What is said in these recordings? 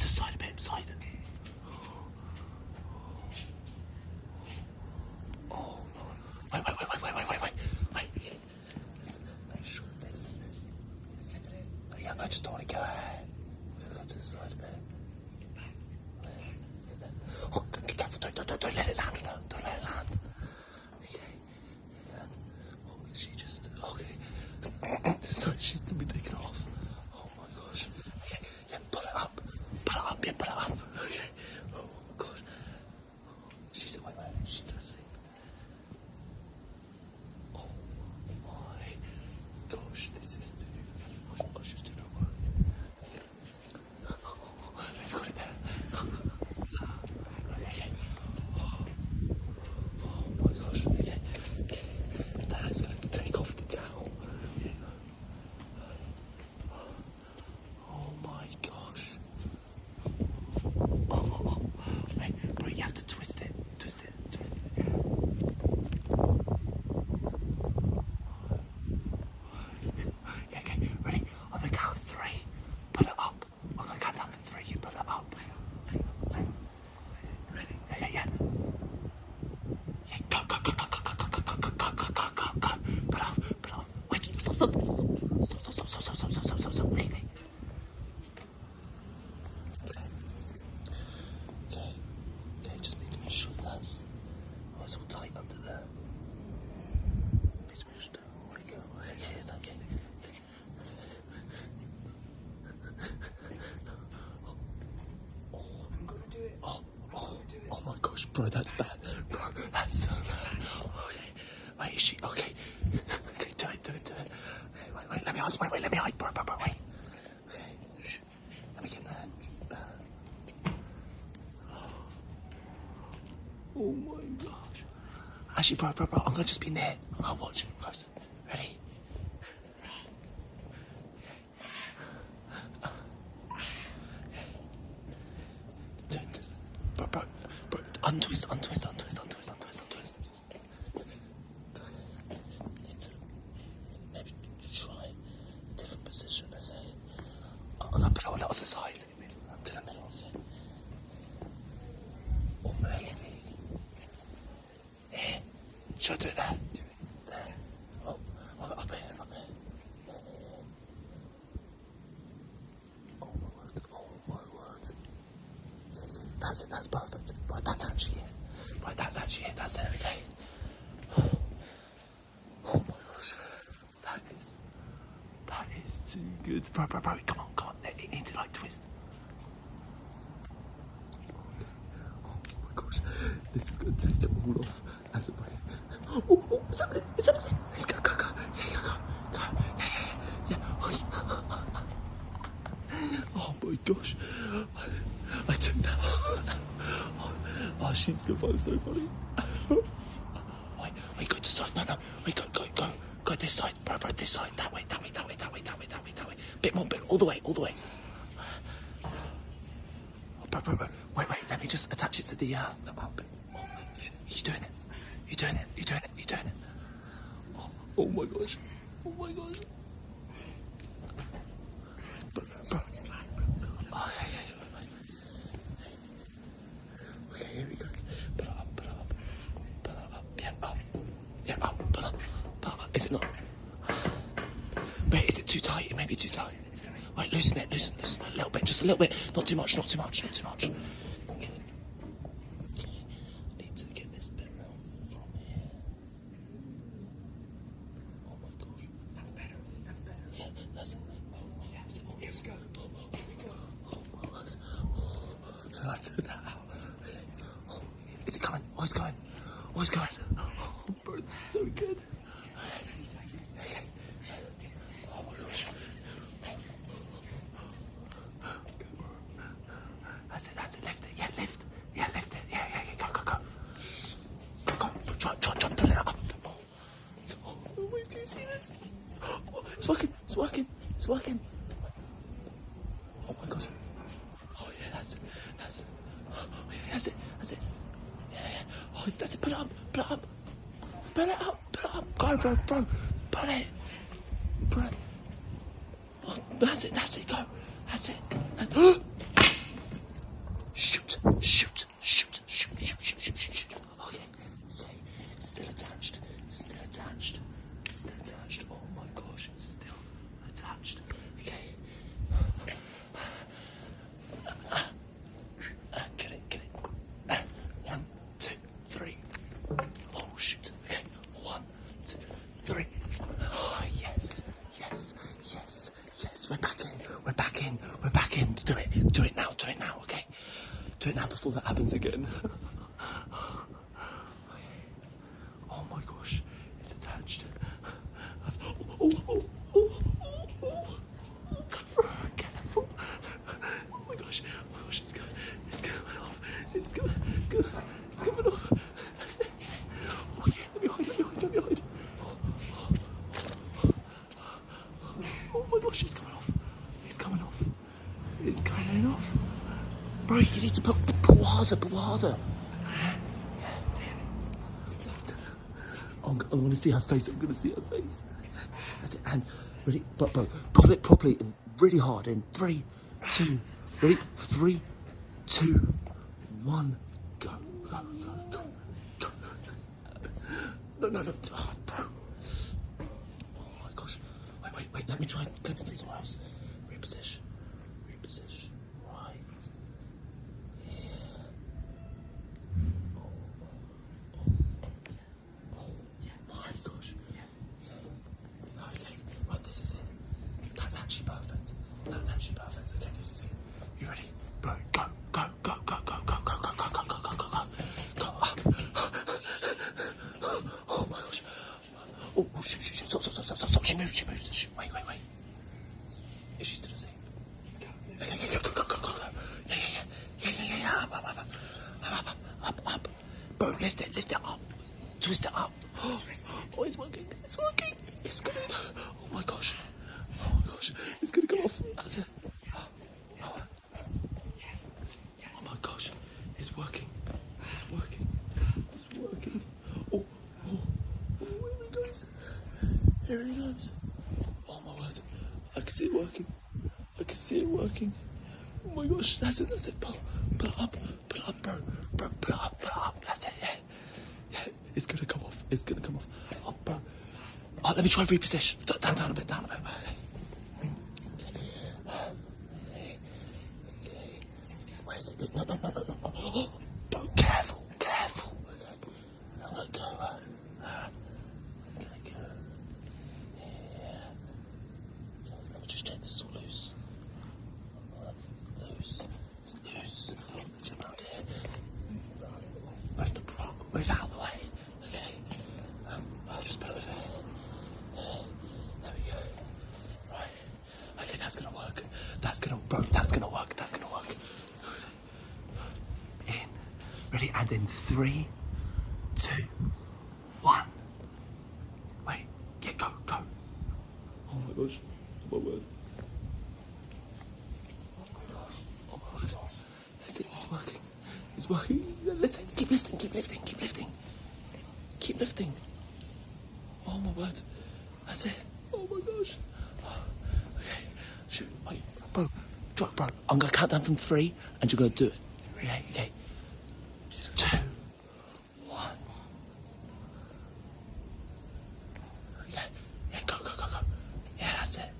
just side a bit, side. Oh, it's all tight under there. Need to make sure that oh my. Okay, it's okay. okay. Oh, I'm gonna do it. oh, oh, oh my gosh, bro, that's bad. Bro, that's so bad. Oh, okay. Wait, is she okay? Okay, do it, do it, do it. Okay, wait, wait, let me hide, wait, wait, let me hide, bro, bro, bro, wait. Okay, shh. Let me get that. Uh, Oh my gosh. Actually, bro, bro, bro, I'm gonna just be near. I'm gonna watch close. Ready? Bro, bro, bro, untwist, untwist, untwist, untwist. Need to maybe try a different position, okay? I'm gonna put it on the other side. To the middle, okay? Or maybe. Here. Should I do it there? There. Oh, oh up here, up here. Oh my word, oh my word. That's it, that's perfect. Right, that's actually it. Right, that's actually it, that's it, okay. Oh my gosh. That is, that is too good. Bro, bro, bro, come on, come on. It, it needs to like twist. Oh my gosh, this is gonna take it all off. As a Oh, oh, is that it? Is that it? Go, go, go. Yeah, go, go, go. Yeah, yeah, yeah. yeah. Oh, oh my gosh, I, I took that. Oh, oh, she's gonna find it so funny. wait, wait, go to side. No, no, wait, go, go, go, go this side, bro, bro, this side. That way, that way, that way, that way, that way, that way, that way. Bit more, bit, all the way, all the way. Oh, bro, bro, bro. Wait, wait. Let me just attach it to the. Uh, the oh, bit. oh. You doing it? You doing it? You're doing it? You're doing it? Oh, oh my gosh! Oh my gosh! Bro, bro. Oh. Okay, here we go. It it it up. Yeah. Yeah, it it. Is it not? Wait, is it too tight? It may be too tight. Wait, loosen it, loosen, loosen a little bit, just a little bit. Not too much, not too much, not too much. Okay. Okay. Need to get this bit round from here. Oh my gosh. That's better. That's better. Yeah, that's it. Oh, yeah, is it? Oh, Here we go. Oh, Here we go. oh, my gosh. Oh, took that out. Okay. Oh, is it's going. It's going. Oh, this is so good. Okay. Oh my gosh. That's it, that's it. Lift it. Yeah, lift. Yeah, lift it. Yeah, yeah, yeah. Go, go. Try, try, try and pull it up. Oh, oh wait, do you see this? Oh, it's working. It's working. It's working. Oh my gosh. Oh yeah, that's it. That's it. Oh yeah, that's it. That's it. Yeah, yeah. Oh, that's it. Put it up. Put it up. Put it up. Put it up. Go, bro, bro. Put it. Put it. Oh, that's it. That's it. Go. That's it. That's shoot. Do it. Now. Do it now. Okay. Do it now before that happens again. Oh my gosh, it's attached. Oh, oh, oh, oh, oh, oh, oh. Careful. Oh my gosh, oh my gosh, it's going, it's coming off. It's going, it's going, it's coming off. Oh yeah, let me hide, let me hide, let me hide. Oh my gosh, it's coming off. It's coming off. It's coming off. Bro, you need to put, harder, put harder. I'm, I'm gonna see her face. I'm gonna see her face. That's it. And ready, but bro, pull it properly and really hard. In three, two, ready, three, two, one, go, go, go, go, go. No, no, no, oh, bro. Oh my gosh. Wait, wait, wait. Let me try clipping it somewhere Oh, oh shoot, shoot, shoot. Stop, stop, stop, stop, stop. She moves, she moves. She, wait, wait, wait. Is she still asleep? Okay, okay, go, go, go, go, go. Yeah, yeah, yeah. Yeah, yeah, yeah, yeah. Up, up, up, up. Up, up, up, up. Bro, lift it, lift it up. Twist it up. Oh, it's working. It's working. It's gonna. Oh my gosh. Oh my gosh. It's gonna come off. That's it. Oh, oh my gosh. It's working. It's working. It's working. Oh, oh, oh, here he goes. Here he goes. Oh my word. I can see it working. I can see it working. Oh my gosh. That's it. That's it. Pull, pull it up. Pull it up, bro. Bro, pull it up. Pull it up. That's it. Yeah. Yeah. It's gonna come off. It's gonna come off. Oh, bro. Oh, let me try reposition. Down, down a bit. Down a bit. Okay. Where is it? No, no, no, no, no. Oh, bro, careful. Careful. Okay. Now let go. Uh, uh, let go. Yeah. Okay, let me just check this is all loose. Oh, that's loose. It's loose. Jump out here. Move the bra. Move out of the way. Okay. Um, I'll just put it over here. There we go. Right. Okay, that's gonna work. That's gonna, bro, that's gonna work. That's gonna work. In. Ready? And in three, two, one. Wait. Yeah, go, go. Oh my gosh. Oh my word. Oh my word. That's. It's working. It's working. Listen. Keep lifting. Keep lifting. Keep lifting. Oh my word. That's it. Oh my gosh. Okay. Shoot. Wait. Bro. Bro. Bro. I'm going to count down from three and you're going to do it. Okay. Okay. Two. One. Yeah. Yeah. Go, go, go, go. Yeah, that's it.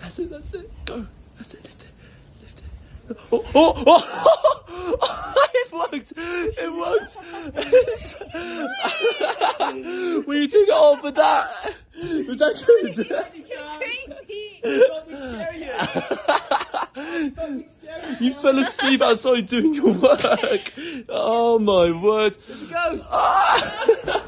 That's it. That's it. Go. That's it. Lift it. Lift it. Oh, oh, oh. oh it worked. It worked. we took it off with that. Was that good? Crazy! You fell asleep outside doing your work. Oh my word. There's a ghost. Ah!